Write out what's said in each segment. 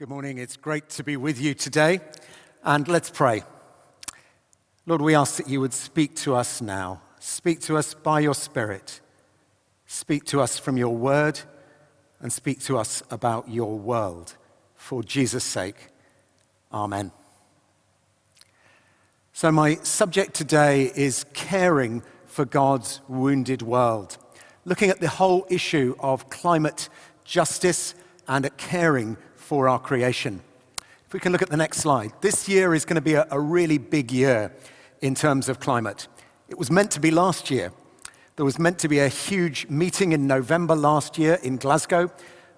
Good morning. It's great to be with you today. And let's pray. Lord, we ask that you would speak to us now. Speak to us by your Spirit. Speak to us from your word and speak to us about your world. For Jesus' sake, amen. So, my subject today is caring for God's wounded world, looking at the whole issue of climate justice and at caring for our creation. If we can look at the next slide. This year is going to be a, a really big year in terms of climate. It was meant to be last year. There was meant to be a huge meeting in November last year in Glasgow,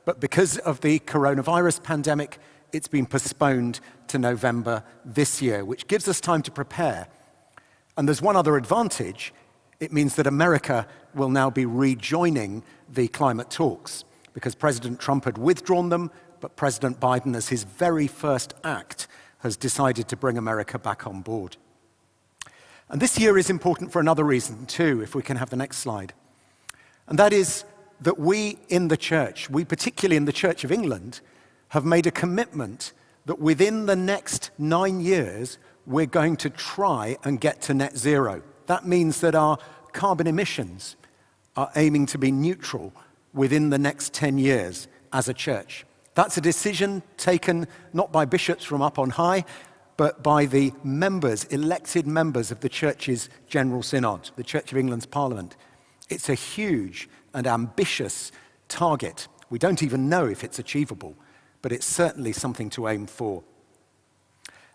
but because of the coronavirus pandemic, it's been postponed to November this year, which gives us time to prepare. And there's one other advantage. It means that America will now be rejoining the climate talks because President Trump had withdrawn them but President Biden, as his very first act, has decided to bring America back on board. And this year is important for another reason, too, if we can have the next slide. And that is that we in the church, we particularly in the Church of England, have made a commitment that within the next nine years, we're going to try and get to net zero. That means that our carbon emissions are aiming to be neutral within the next 10 years as a church. That's a decision taken not by bishops from up on high, but by the members, elected members of the Church's General Synod, the Church of England's Parliament. It's a huge and ambitious target. We don't even know if it's achievable, but it's certainly something to aim for.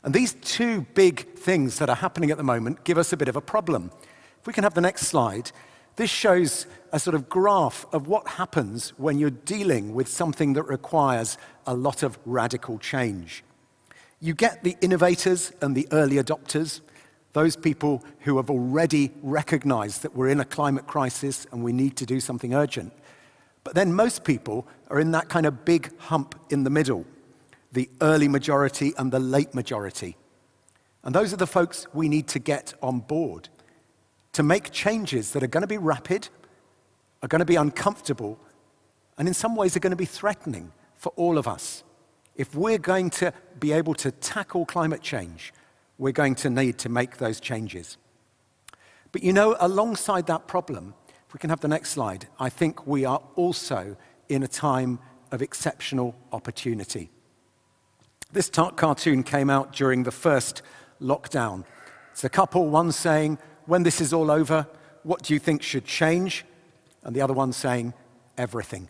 And these two big things that are happening at the moment give us a bit of a problem. If we can have the next slide, this shows a sort of graph of what happens when you're dealing with something that requires a lot of radical change. You get the innovators and the early adopters, those people who have already recognized that we're in a climate crisis and we need to do something urgent. But then most people are in that kind of big hump in the middle, the early majority and the late majority. And those are the folks we need to get on board to make changes that are going to be rapid, are going to be uncomfortable, and in some ways are going to be threatening for all of us. If we're going to be able to tackle climate change, we're going to need to make those changes. But you know, alongside that problem, if we can have the next slide, I think we are also in a time of exceptional opportunity. This cartoon came out during the first lockdown. It's a couple, one saying, when this is all over, what do you think should change? And the other one saying, everything.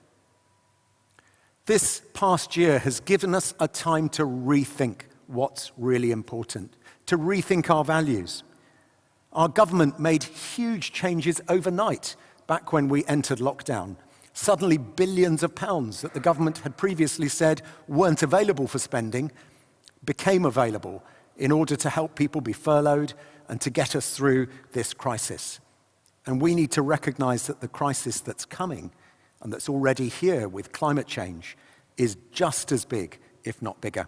This past year has given us a time to rethink what's really important, to rethink our values. Our government made huge changes overnight back when we entered lockdown. Suddenly, billions of pounds that the government had previously said weren't available for spending became available in order to help people be furloughed and to get us through this crisis. And we need to recognize that the crisis that's coming and that's already here with climate change is just as big, if not bigger.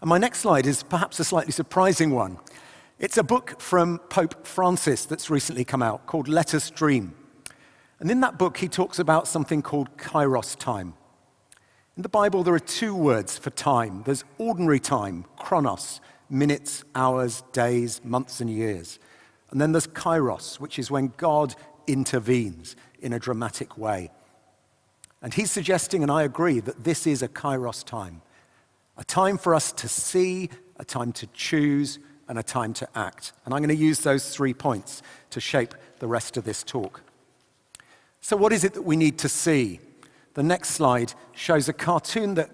And my next slide is perhaps a slightly surprising one. It's a book from Pope Francis that's recently come out called Let Us Dream. And in that book, he talks about something called kairos time. In the Bible, there are two words for time. There's ordinary time, chronos, minutes, hours, days, months, and years. And then there's kairos, which is when God intervenes in a dramatic way. And he's suggesting, and I agree, that this is a kairos time a time for us to see, a time to choose, and a time to act. And I'm going to use those three points to shape the rest of this talk. So, what is it that we need to see? The next slide shows a cartoon that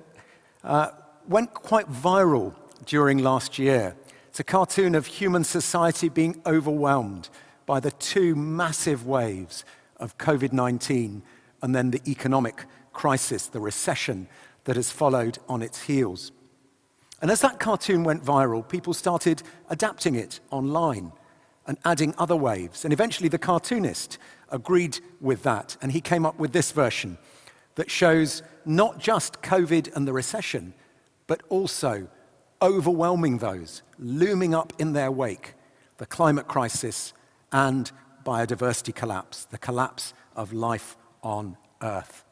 uh, went quite viral during last year. It's a cartoon of human society being overwhelmed by the two massive waves of COVID 19 and then the economic crisis, the recession that has followed on its heels. And as that cartoon went viral, people started adapting it online and adding other waves. And eventually, the cartoonist agreed with that, and he came up with this version that shows not just COVID and the recession, but also overwhelming those, looming up in their wake, the climate crisis and biodiversity collapse, the collapse of life on Earth.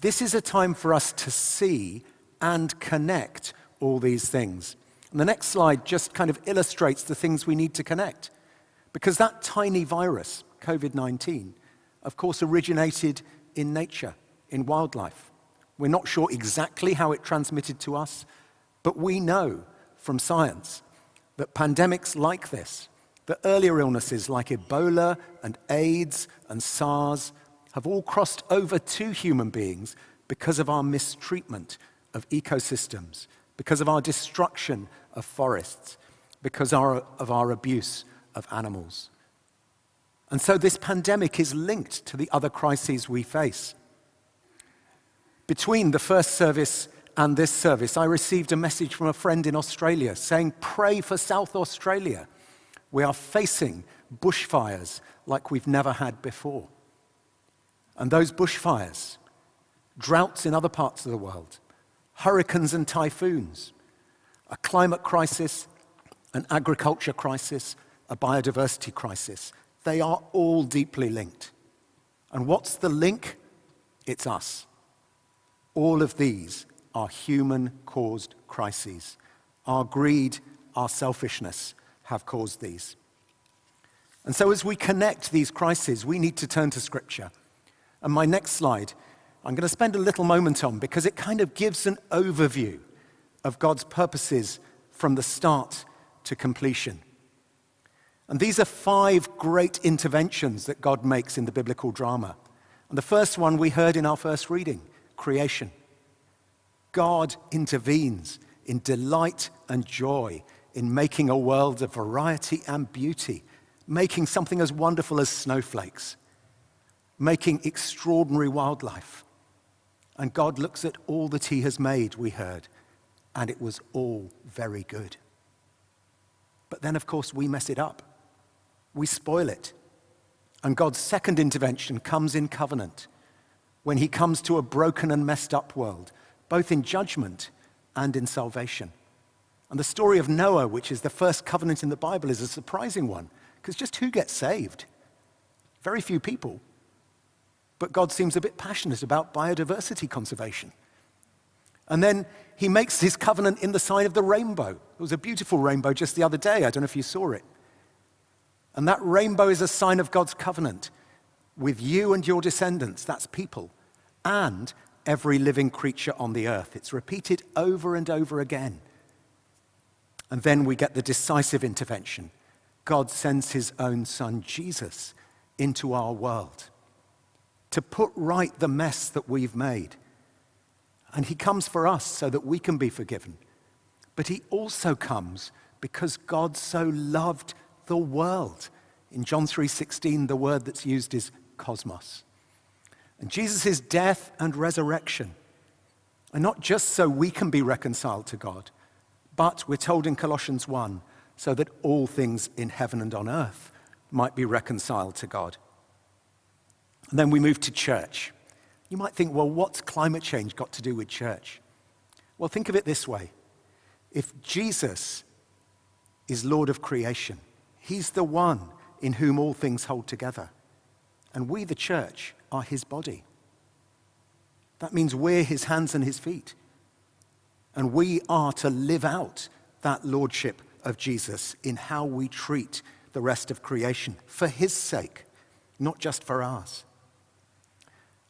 This is a time for us to see and connect all these things. And the next slide just kind of illustrates the things we need to connect. Because that tiny virus, COVID 19, of course, originated in nature, in wildlife. We're not sure exactly how it transmitted to us, but we know from science that pandemics like this, that earlier illnesses like Ebola and AIDS and SARS, have all crossed over to human beings because of our mistreatment of ecosystems, because of our destruction of forests, because of our abuse of animals. And so this pandemic is linked to the other crises we face. Between the first service and this service, I received a message from a friend in Australia saying, Pray for South Australia. We are facing bushfires like we've never had before. And those bushfires, droughts in other parts of the world, hurricanes and typhoons, a climate crisis, an agriculture crisis, a biodiversity crisis, they are all deeply linked. And what's the link? It's us. All of these are human caused crises. Our greed, our selfishness have caused these. And so, as we connect these crises, we need to turn to Scripture. And my next slide, I'm going to spend a little moment on because it kind of gives an overview of God's purposes from the start to completion. And these are five great interventions that God makes in the biblical drama. And the first one we heard in our first reading creation. God intervenes in delight and joy in making a world of variety and beauty, making something as wonderful as snowflakes, making extraordinary wildlife. And God looks at all that He has made, we heard, and it was all very good. But then, of course, we mess it up we spoil it. And God's second intervention comes in covenant when he comes to a broken and messed up world, both in judgment and in salvation. And the story of Noah, which is the first covenant in the Bible, is a surprising one because just who gets saved? Very few people. But God seems a bit passionate about biodiversity conservation. And then he makes his covenant in the sign of the rainbow. It was a beautiful rainbow just the other day. I don't know if you saw it. And that rainbow is a sign of God's covenant with you and your descendants, that's people, and every living creature on the earth. It's repeated over and over again. And then we get the decisive intervention. God sends his own son, Jesus, into our world to put right the mess that we've made. And he comes for us so that we can be forgiven. But he also comes because God so loved the world. In John 3:16, the word that's used is cosmos. And Jesus' death and resurrection are not just so we can be reconciled to God, but we're told in Colossians 1, so that all things in heaven and on earth might be reconciled to God. And then we move to church. You might think, well, what's climate change got to do with church? Well, think of it this way if Jesus is Lord of creation, He's the one in whom all things hold together. And we, the church, are his body. That means we're his hands and his feet. And we are to live out that lordship of Jesus in how we treat the rest of creation for his sake, not just for ours.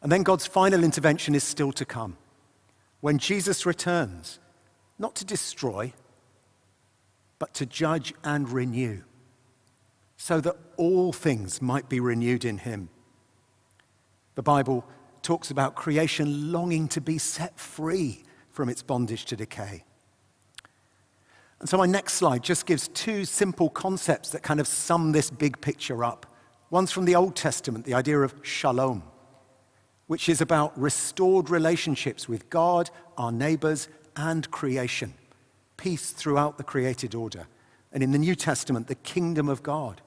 And then God's final intervention is still to come. When Jesus returns, not to destroy, but to judge and renew so that all things might be renewed in him. The Bible talks about creation longing to be set free from its bondage to decay. And so my next slide just gives two simple concepts that kind of sum this big picture up. One's from the Old Testament, the idea of shalom, which is about restored relationships with God, our neighbors, and creation. Peace throughout the created order. And in the New Testament, the kingdom of God,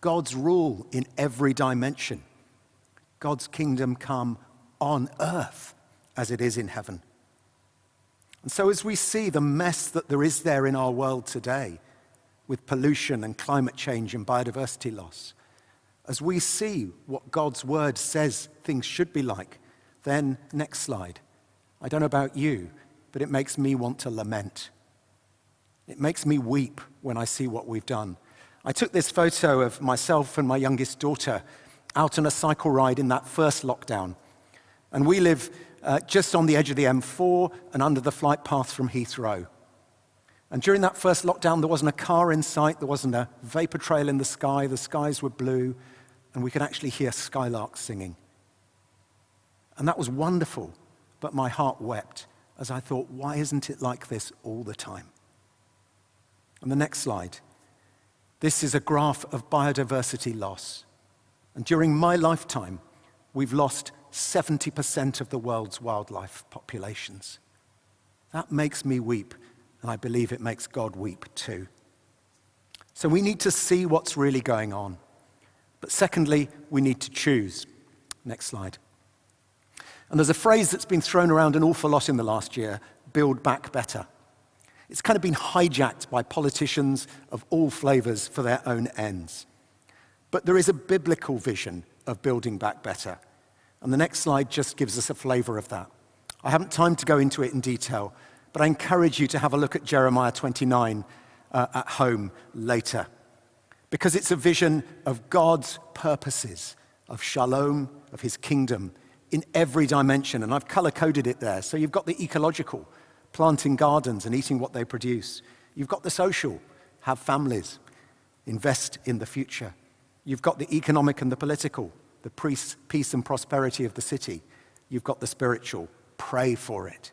God's rule in every dimension. God's kingdom come on earth as it is in heaven. And so, as we see the mess that there is there in our world today, with pollution and climate change and biodiversity loss, as we see what God's word says things should be like, then next slide. I don't know about you, but it makes me want to lament. It makes me weep when I see what we've done. I took this photo of myself and my youngest daughter out on a cycle ride in that first lockdown. And we live uh, just on the edge of the M4 and under the flight path from Heathrow. And during that first lockdown, there wasn't a car in sight, there wasn't a vapor trail in the sky, the skies were blue, and we could actually hear skylarks singing. And that was wonderful, but my heart wept as I thought, why isn't it like this all the time? And the next slide. This is a graph of biodiversity loss. And during my lifetime, we've lost 70% of the world's wildlife populations. That makes me weep, and I believe it makes God weep too. So we need to see what's really going on. But secondly, we need to choose. Next slide. And there's a phrase that's been thrown around an awful lot in the last year build back better. It's kind of been hijacked by politicians of all flavors for their own ends. But there is a biblical vision of building back better. And the next slide just gives us a flavor of that. I haven't time to go into it in detail, but I encourage you to have a look at Jeremiah 29 uh, at home later. Because it's a vision of God's purposes, of shalom, of his kingdom, in every dimension, and I've color coded it there. So you've got the ecological, planting gardens and eating what they produce. You've got the social, have families, invest in the future. You've got the economic and the political, the peace and prosperity of the city. You've got the spiritual, pray for it.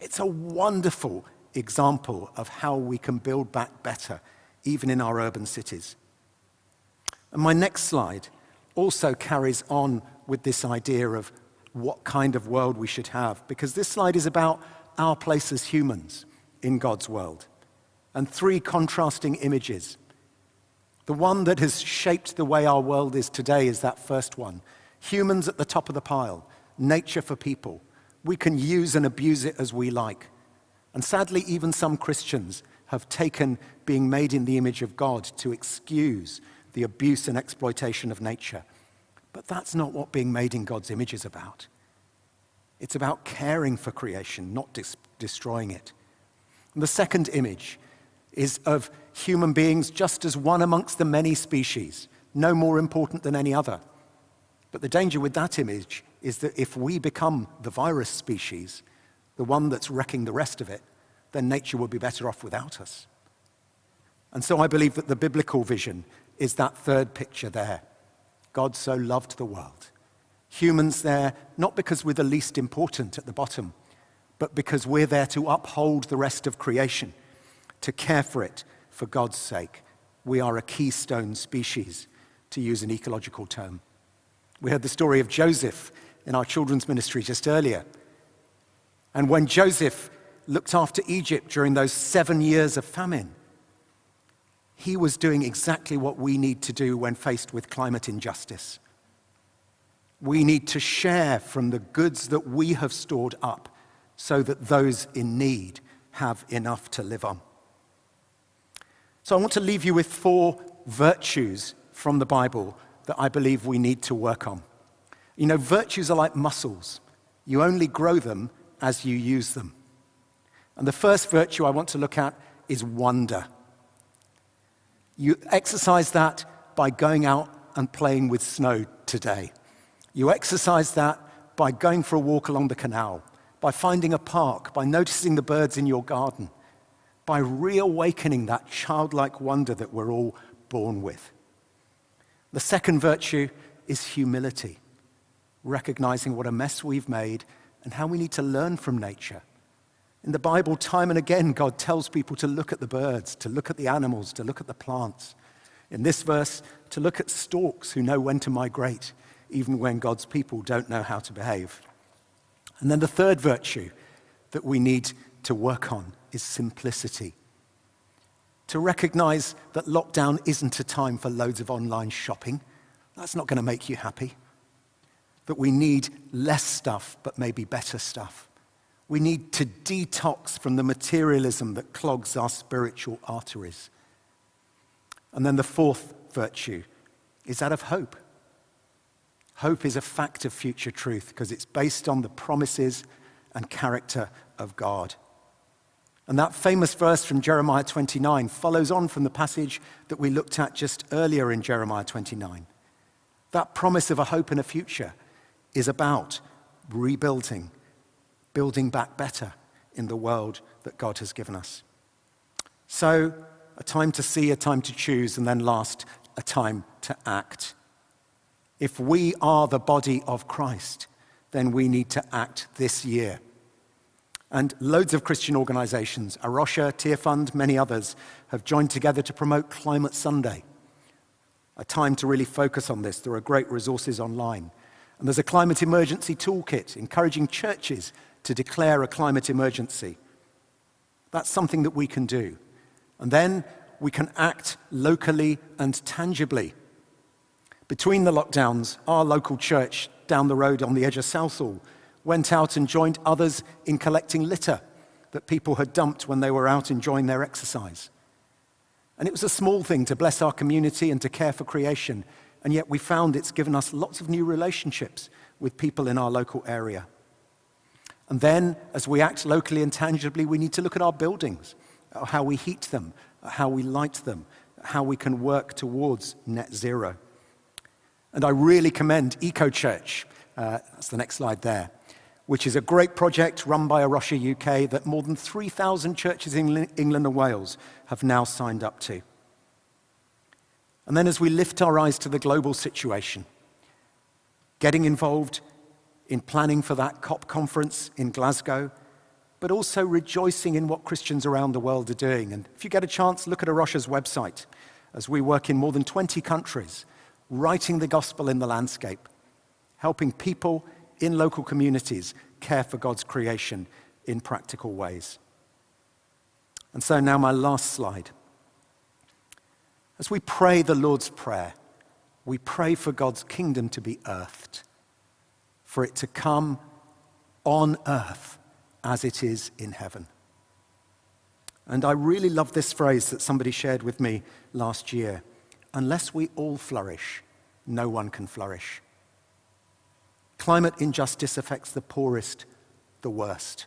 It's a wonderful example of how we can build back better, even in our urban cities. And my next slide also carries on with this idea of what kind of world we should have, because this slide is about our place as humans in God's world. And three contrasting images. The one that has shaped the way our world is today is that first one. Humans at the top of the pile, nature for people. We can use and abuse it as we like. And sadly, even some Christians have taken being made in the image of God to excuse the abuse and exploitation of nature. But that's not what being made in God's image is about. It's about caring for creation, not destroying it. And the second image is of human beings just as one amongst the many species, no more important than any other. But the danger with that image is that if we become the virus species, the one that's wrecking the rest of it, then nature will be better off without us. And so I believe that the biblical vision is that third picture there. God so loved the world. Humans there, not because we're the least important at the bottom, but because we're there to uphold the rest of creation, to care for it for God's sake. We are a keystone species, to use an ecological term. We heard the story of Joseph in our children's ministry just earlier. And when Joseph looked after Egypt during those seven years of famine, he was doing exactly what we need to do when faced with climate injustice. We need to share from the goods that we have stored up so that those in need have enough to live on. So I want to leave you with four virtues from the Bible that I believe we need to work on. You know, virtues are like muscles. You only grow them as you use them. And the first virtue I want to look at is wonder. You exercise that by going out and playing with snow today. You exercise that by going for a walk along the canal, by finding a park, by noticing the birds in your garden, by reawakening that childlike wonder that we're all born with. The second virtue is humility, recognizing what a mess we've made and how we need to learn from nature in the Bible, time and again, God tells people to look at the birds, to look at the animals, to look at the plants. In this verse, to look at storks who know when to migrate, even when God's people don't know how to behave. And then the third virtue that we need to work on is simplicity. To recognize that lockdown isn't a time for loads of online shopping. That's not going to make you happy. That we need less stuff, but maybe better stuff we need to detox from the materialism that clogs our spiritual arteries. And then the fourth virtue is that of hope. Hope is a fact of future truth because it's based on the promises and character of God. And that famous verse from Jeremiah 29 follows on from the passage that we looked at just earlier in Jeremiah 29. That promise of a hope and a future is about rebuilding, building back better in the world that God has given us. So, a time to see, a time to choose, and then last, a time to act. If we are the body of Christ, then we need to act this year. And loads of Christian organizations, A Rocha, Tearfund, many others, have joined together to promote Climate Sunday, a time to really focus on this. There are great resources online. And there's a climate emergency toolkit encouraging churches to declare a climate emergency. That's something that we can do. And then we can act locally and tangibly. Between the lockdowns, our local church down the road on the edge of Southall went out and joined others in collecting litter that people had dumped when they were out enjoying their exercise. And it was a small thing to bless our community and to care for creation, and yet we found it's given us lots of new relationships with people in our local area. And then, as we act locally and tangibly, we need to look at our buildings, how we heat them, how we light them, how we can work towards net zero. And I really commend Eco Church, uh, that's the next slide there, which is a great project run by A Rocha UK that more than 3,000 churches in England and Wales have now signed up to. And then as we lift our eyes to the global situation, getting involved in planning for that COP conference in Glasgow, but also rejoicing in what Christians around the world are doing. And if you get a chance, look at A Rocha's website as we work in more than 20 countries, writing the gospel in the landscape, helping people in local communities care for God's creation in practical ways. And so now my last slide. As we pray the Lord's Prayer, we pray for God's kingdom to be earthed for it to come on earth as it is in heaven. And I really love this phrase that somebody shared with me last year unless we all flourish, no one can flourish. Climate injustice affects the poorest the worst,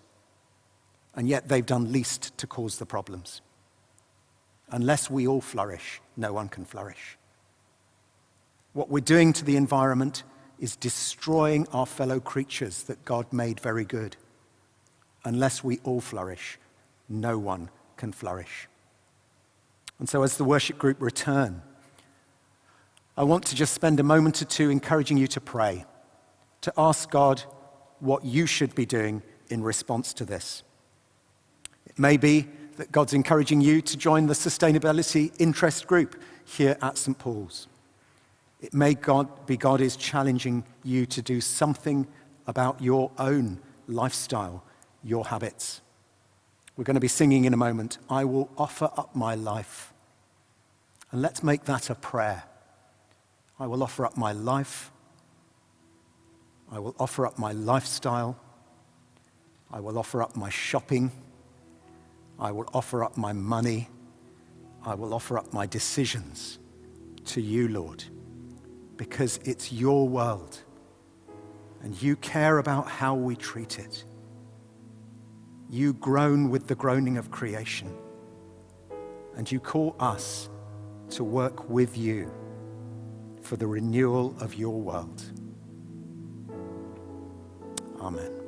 and yet they've done least to cause the problems. Unless we all flourish, no one can flourish. What we're doing to the environment is destroying our fellow creatures that God made very good. Unless we all flourish, no one can flourish. And so, as the worship group return, I want to just spend a moment or two encouraging you to pray, to ask God what you should be doing in response to this. It may be that God's encouraging you to join the sustainability interest group here at St. Paul's. It may God, be God is challenging you to do something about your own lifestyle, your habits. We're going to be singing in a moment, I will offer up my life. And let's make that a prayer. I will offer up my life. I will offer up my lifestyle. I will offer up my shopping. I will offer up my money. I will offer up my decisions to you, Lord because it's your world and you care about how we treat it. You groan with the groaning of creation and you call us to work with you for the renewal of your world. Amen.